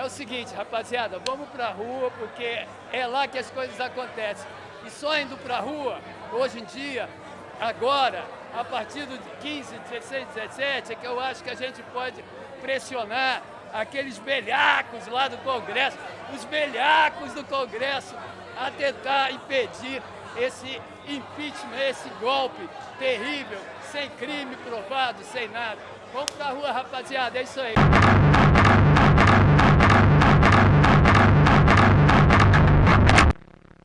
É o seguinte, rapaziada, vamos pra rua porque é lá que as coisas acontecem. E só indo pra rua, hoje em dia, agora, a partir do 15, 16, 17, é que eu acho que a gente pode pressionar aqueles belhacos lá do Congresso, os belhacos do Congresso, a tentar impedir esse impeachment, esse golpe terrível, sem crime provado, sem nada. Vamos pra rua, rapaziada, é isso aí.